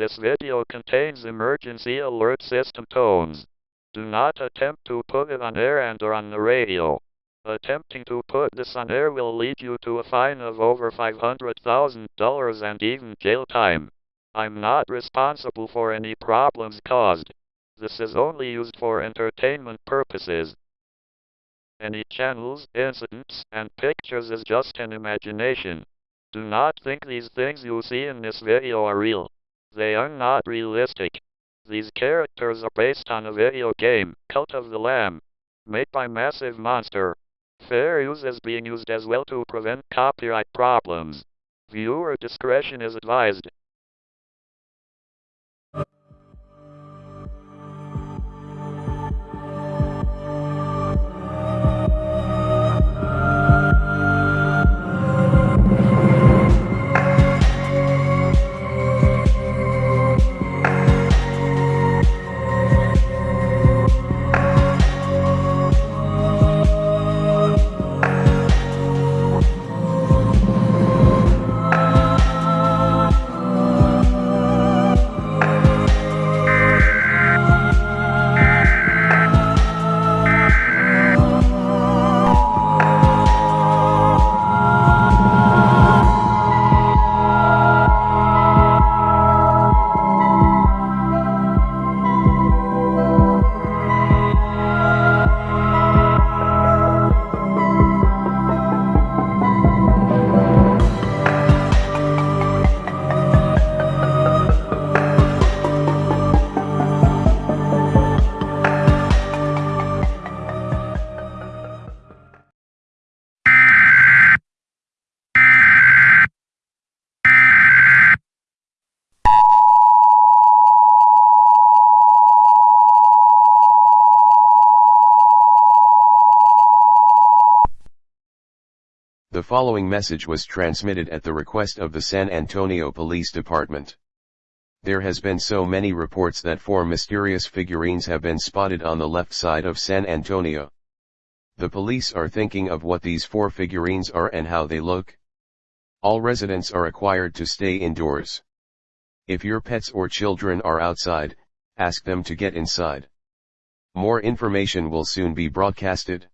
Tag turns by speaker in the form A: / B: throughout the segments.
A: This video contains emergency alert system tones. Do not attempt to put it on air and or on the radio. Attempting to put this on air will lead you to a fine of over $500,000 and even jail time. I'm not responsible for any problems caused. This is only used for entertainment purposes. Any channels, incidents, and pictures is just an imagination. Do not think these things you see in this video are real. They are not realistic. These characters are based on a video game, Cult of the Lamb, made by Massive Monster. Fair use is being used as well to prevent copyright problems. Viewer discretion is advised.
B: Following message was transmitted at the request of the San Antonio Police Department. There has been so many reports that four mysterious figurines have been spotted on the left side of San Antonio. The police are thinking of what these four figurines are and how they look. All residents are required to stay indoors. If your pets or children are outside, ask them to get inside. More information will soon be broadcasted.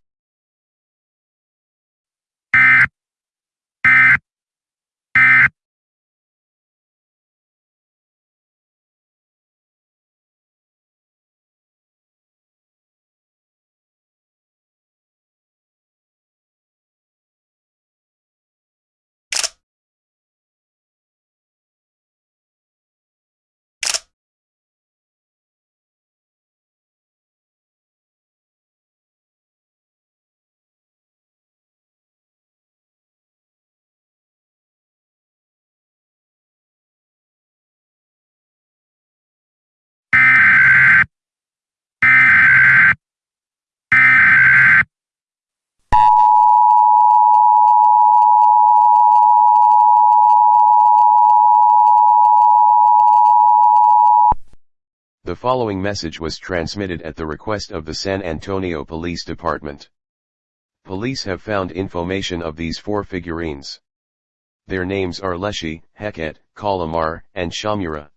B: The following message was transmitted at the request of the San Antonio Police Department. Police have found information of these four figurines. Their names are Leshy, Heket, Kallamar, and Shamura.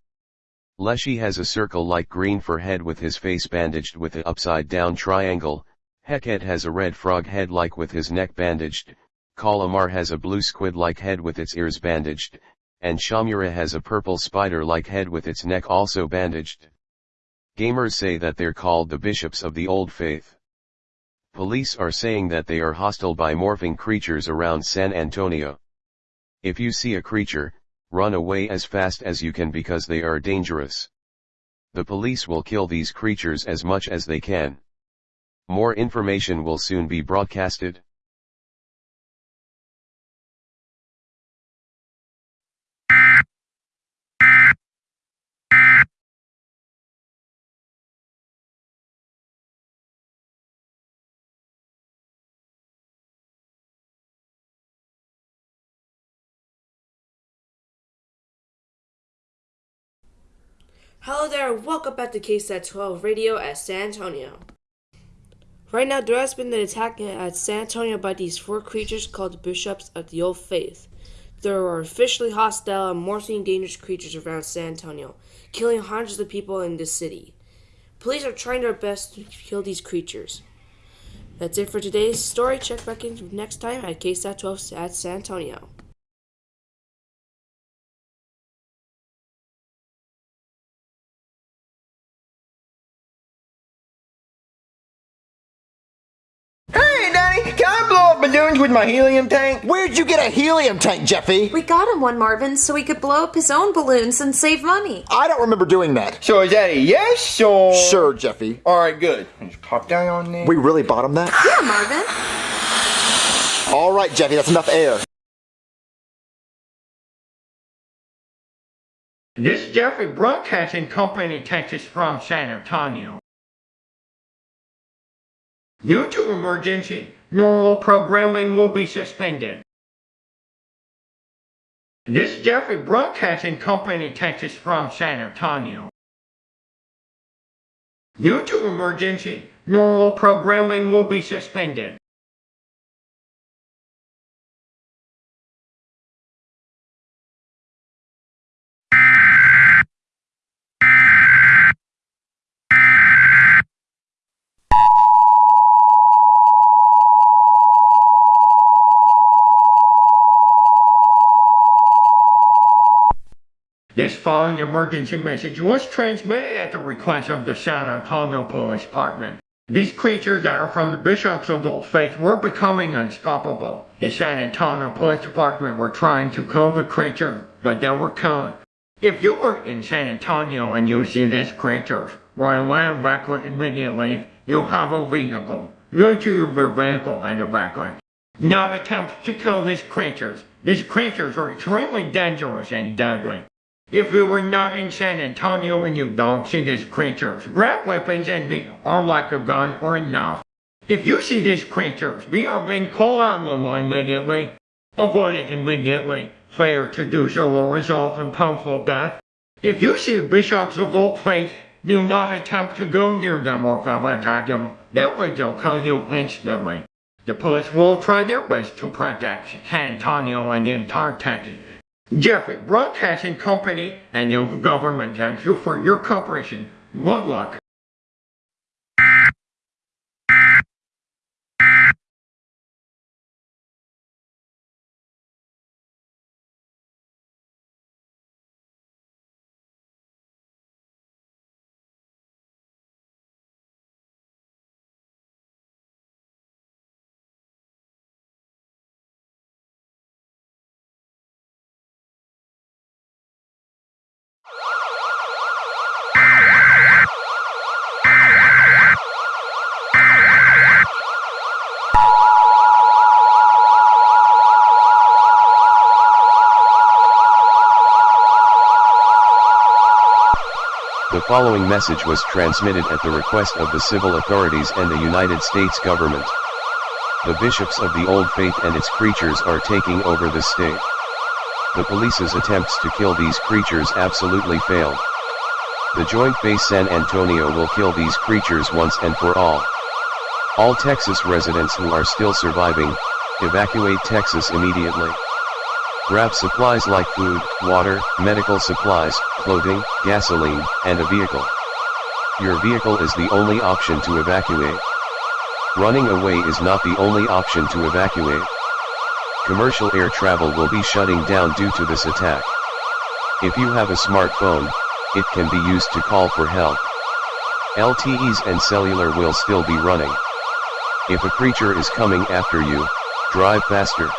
B: Leshy has a circle-like green fur head with his face bandaged with an upside-down triangle, Heket has a red frog head like with his neck bandaged, Kallamar has a blue squid-like head with its ears bandaged, and Shamura has a purple spider-like head with its neck also bandaged. Gamers say that they're called the bishops of the old faith. Police are saying that they are hostile by morphing creatures around San Antonio. If you see a creature, run away as fast as you can because they are dangerous. The police will kill these creatures as much as they can. More information will soon be broadcasted.
C: Hello there, welcome back to KSAT 12 Radio at San Antonio. Right now, there has been an attack at San Antonio by these four creatures called the Bishops of the Old Faith. There are officially hostile and morphing dangerous creatures around San Antonio, killing hundreds of people in the city. Police are trying their best to kill these creatures. That's it for today's story. Check back in next time at KSAT 12 at San Antonio.
D: Can I blow up balloons with my helium tank?
E: Where'd you get a helium tank, Jeffy?
F: We got him one, Marvin, so he could blow up his own balloons and save money.
E: I don't remember doing that.
D: So is that a yes or?
E: Sure, Jeffy.
D: Alright, good. Just pop that on there.
E: We really bought him that?
F: Yeah, Marvin.
E: All right, Jeffy, that's enough air.
D: This is Jeffrey Broadcasting Company, Texas from San Antonio. Due to emergency, normal programming will be suspended. This is Jeffrey Broadcasting Company, Texas from San Antonio. Due to emergency, normal programming will be suspended. This following emergency message was transmitted at the request of the San Antonio Police Department. These creatures that are from the bishops of the faith were becoming unstoppable. The San Antonio Police Department were trying to kill the creature, but they were killed. If you are in San Antonio and you see this creature, run away backward immediately. You have a vehicle. Go to your vehicle and evacuate. Not attempt to kill these creatures. These creatures are extremely dangerous and deadly. If you were not in San Antonio and you don't see these creatures, grab weapons and be armed like a gun or enough. If you see these creatures, be armed and call on them immediately. Avoid it immediately. Failure to do so will result in painful death. If you see bishops of old faith, do not attempt to go near them or come attack them. That way they'll kill you instantly. The police will try their best to protect San Antonio and the entire Texas. Jeffrey Broadcasting Company and your government thanks you for your cooperation. Good luck.
B: The following message was transmitted at the request of the civil authorities and the United States government. The bishops of the Old Faith and its creatures are taking over the state. The police's attempts to kill these creatures absolutely failed. The Joint Base San Antonio will kill these creatures once and for all. All Texas residents who are still surviving, evacuate Texas immediately. Grab supplies like food, water, medical supplies, clothing, gasoline, and a vehicle. Your vehicle is the only option to evacuate. Running away is not the only option to evacuate. Commercial air travel will be shutting down due to this attack. If you have a smartphone, it can be used to call for help. LTEs and cellular will still be running. If a creature is coming after you, drive faster.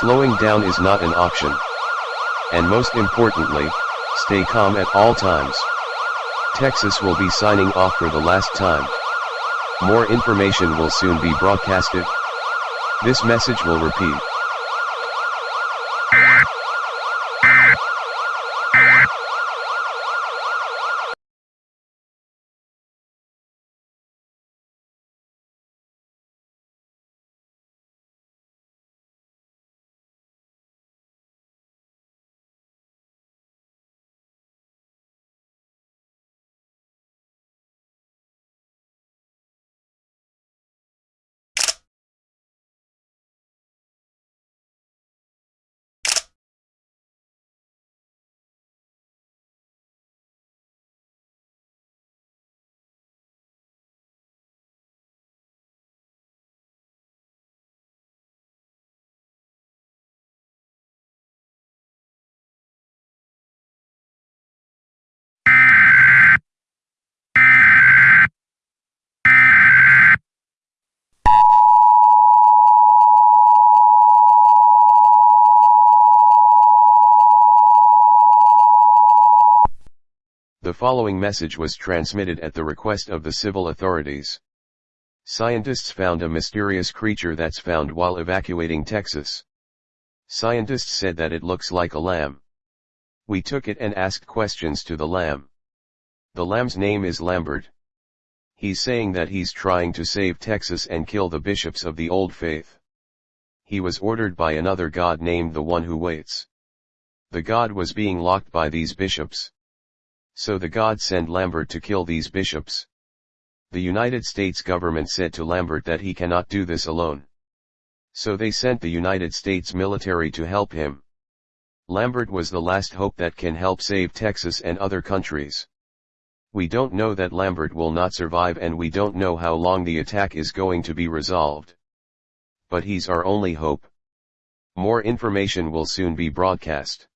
B: Slowing down is not an option. And most importantly, stay calm at all times. Texas will be signing off for the last time. More information will soon be broadcasted. This message will repeat. Following message was transmitted at the request of the civil authorities. Scientists found a mysterious creature that's found while evacuating Texas. Scientists said that it looks like a lamb. We took it and asked questions to the lamb. The lamb's name is Lambert. He's saying that he's trying to save Texas and kill the bishops of the old faith. He was ordered by another god named the one who waits. The god was being locked by these bishops. So the god sent Lambert to kill these bishops. The United States government said to Lambert that he cannot do this alone. So they sent the United States military to help him. Lambert was the last hope that can help save Texas and other countries. We don't know that Lambert will not survive and we don't know how long the attack is going to be resolved. But he's our only hope. More information will soon be broadcast.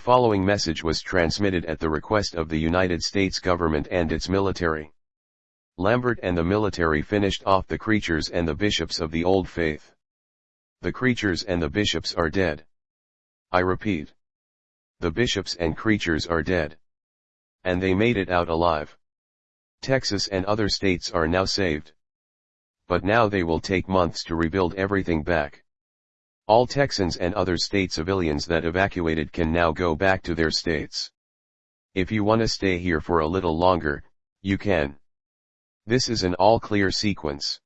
B: The following message was transmitted at the request of the United States government and its military. Lambert and the military finished off the creatures and the bishops of the old faith. The creatures and the bishops are dead. I repeat. The bishops and creatures are dead. And they made it out alive. Texas and other states are now saved. But now they will take months to rebuild everything back. All Texans and other state civilians that evacuated can now go back to their states. If you wanna stay here for a little longer, you can. This is an all clear sequence.